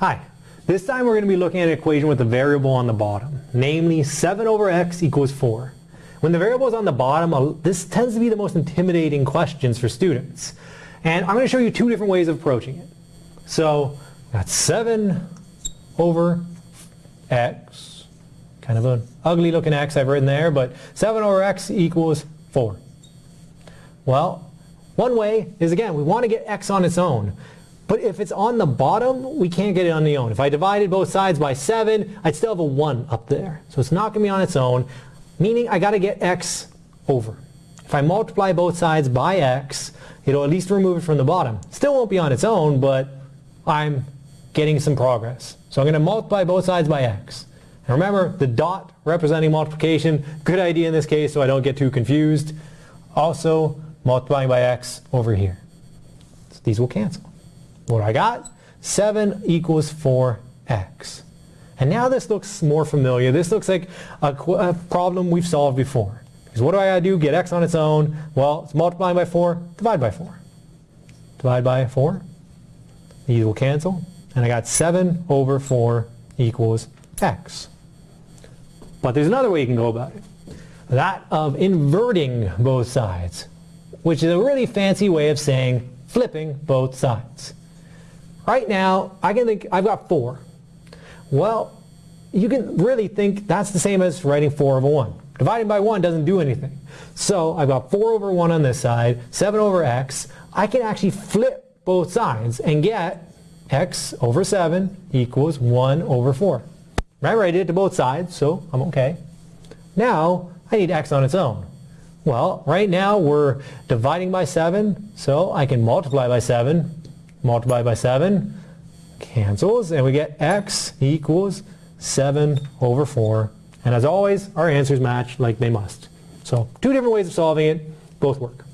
Hi. This time we're going to be looking at an equation with a variable on the bottom, namely 7 over x equals 4. When the variable is on the bottom, this tends to be the most intimidating questions for students. And I'm going to show you two different ways of approaching it. So got 7 over x, kind of an ugly looking x I've written there, but 7 over x equals 4. Well, one way is again, we want to get x on its own. But if it's on the bottom, we can't get it on the own. If I divided both sides by 7, I'd still have a 1 up there. So it's not going to be on its own, meaning I got to get x over. If I multiply both sides by x, it'll at least remove it from the bottom. Still won't be on its own, but I'm getting some progress. So I'm going to multiply both sides by x. And remember, the dot representing multiplication, good idea in this case so I don't get too confused. Also, multiplying by x over here. So these will cancel. What I got? 7 equals 4x. And now this looks more familiar. This looks like a, a problem we've solved before. Because what do I got to do? Get x on its own. Well, it's multiplying by 4. Divide by 4. Divide by 4. These will cancel. And I got 7 over 4 equals x. But there's another way you can go about it. That of inverting both sides, which is a really fancy way of saying flipping both sides. Right now, I can think I've got 4. Well, you can really think that's the same as writing 4 over 1. Dividing by 1 doesn't do anything. So I've got 4 over 1 on this side, 7 over x. I can actually flip both sides and get x over 7 equals 1 over 4. Remember, I did it to both sides, so I'm okay. Now, I need x on its own. Well, right now we're dividing by 7, so I can multiply by 7. Multiply by 7 cancels, and we get x equals 7 over 4. And as always, our answers match like they must. So two different ways of solving it, both work.